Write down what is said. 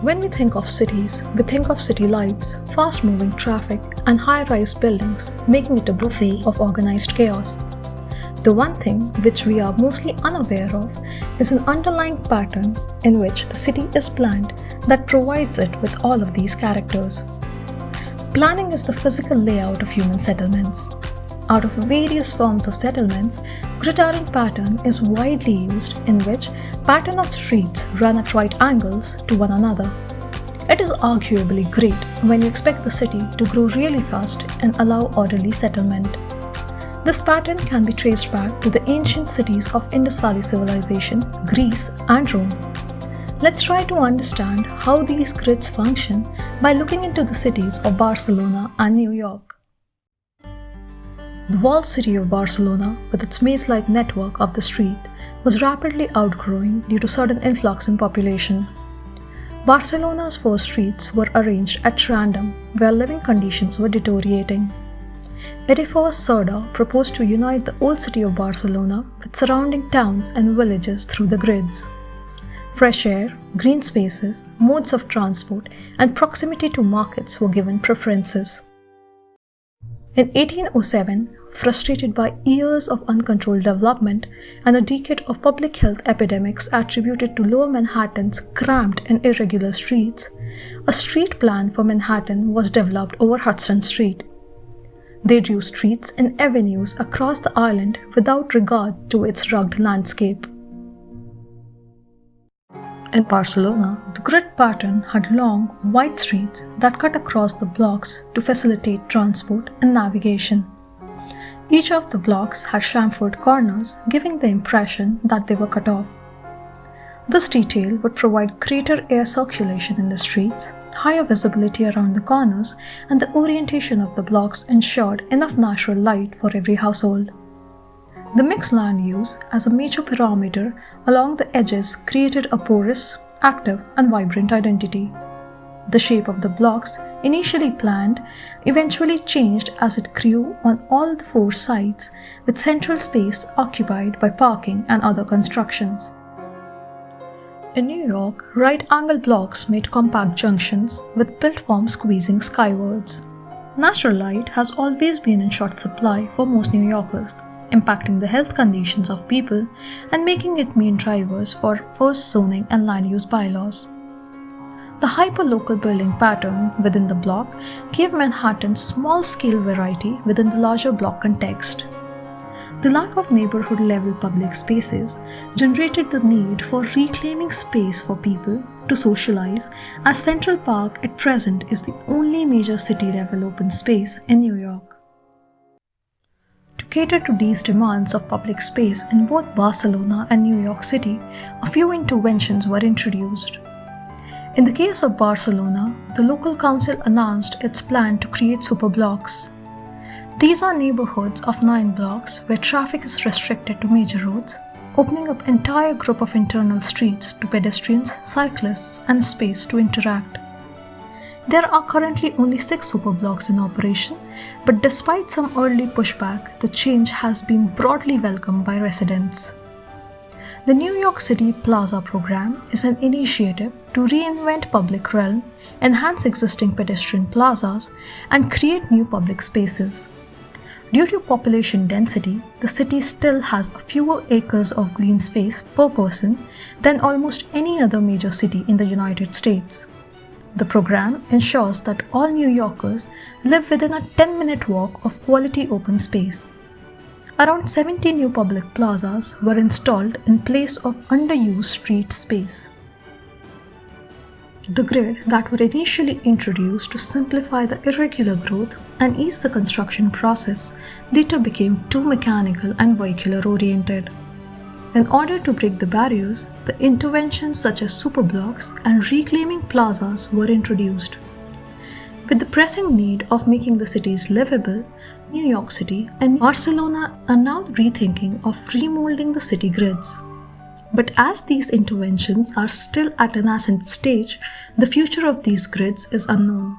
When we think of cities, we think of city lights, fast moving traffic, and high rise buildings, making it a buffet of organized chaos. The one thing which we are mostly unaware of is an underlying pattern in which the city is planned that provides it with all of these characters. Planning is the physical layout of human settlements. Out of various forms of settlements, gridiron pattern is widely used in which pattern of streets run at right angles to one another. It is arguably great when you expect the city to grow really fast and allow orderly settlement. This pattern can be traced back to the ancient cities of Indus Valley Civilization, Greece and Rome. Let's try to understand how these grids function by looking into the cities of Barcelona and New York. The walled city of Barcelona, with its maze-like network of the street, was rapidly outgrowing due to sudden influx in population. Barcelona's four streets were arranged at random, where living conditions were deteriorating. Edifor Cerda proposed to unite the old city of Barcelona with surrounding towns and villages through the grids. Fresh air, green spaces, modes of transport, and proximity to markets were given preferences. In 1807, frustrated by years of uncontrolled development and a decade of public health epidemics attributed to lower Manhattan's cramped and irregular streets, a street plan for Manhattan was developed over Hudson Street. They drew streets and avenues across the island without regard to its rugged landscape. In Barcelona, the grid pattern had long, wide streets that cut across the blocks to facilitate transport and navigation. Each of the blocks had chamfered corners, giving the impression that they were cut off. This detail would provide greater air circulation in the streets, higher visibility around the corners, and the orientation of the blocks ensured enough natural light for every household. The mixed land use as a major parameter along the edges created a porous, active, and vibrant identity. The shape of the blocks, initially planned, eventually changed as it grew on all the four sides, with central space occupied by parking and other constructions. In New York, right-angle blocks made compact junctions, with built forms squeezing skywards. Natural light has always been in short supply for most New Yorkers, impacting the health conditions of people and making it main drivers for first zoning and land use bylaws. The hyperlocal building pattern within the block gave Manhattan small-scale variety within the larger block context. The lack of neighborhood level public spaces generated the need for reclaiming space for people to socialize as Central Park at present is the only major city level open space in New York. Cater to these demands of public space in both Barcelona and New York City, a few interventions were introduced. In the case of Barcelona, the local council announced its plan to create superblocks. These are neighborhoods of nine blocks where traffic is restricted to major roads, opening up entire group of internal streets to pedestrians, cyclists, and space to interact. There are currently only six superblocks in operation, but despite some early pushback, the change has been broadly welcomed by residents. The New York City Plaza program is an initiative to reinvent public realm, enhance existing pedestrian plazas, and create new public spaces. Due to population density, the city still has fewer acres of green space per person than almost any other major city in the United States. The program ensures that all New Yorkers live within a 10 minute walk of quality open space. Around 70 new public plazas were installed in place of underused street space. The grid that were initially introduced to simplify the irregular growth and ease the construction process later became too mechanical and vehicular oriented. In order to break the barriers, the interventions such as superblocks and reclaiming plazas were introduced. With the pressing need of making the cities livable, New York City and Barcelona are now rethinking of remolding the city grids. But as these interventions are still at a nascent stage, the future of these grids is unknown.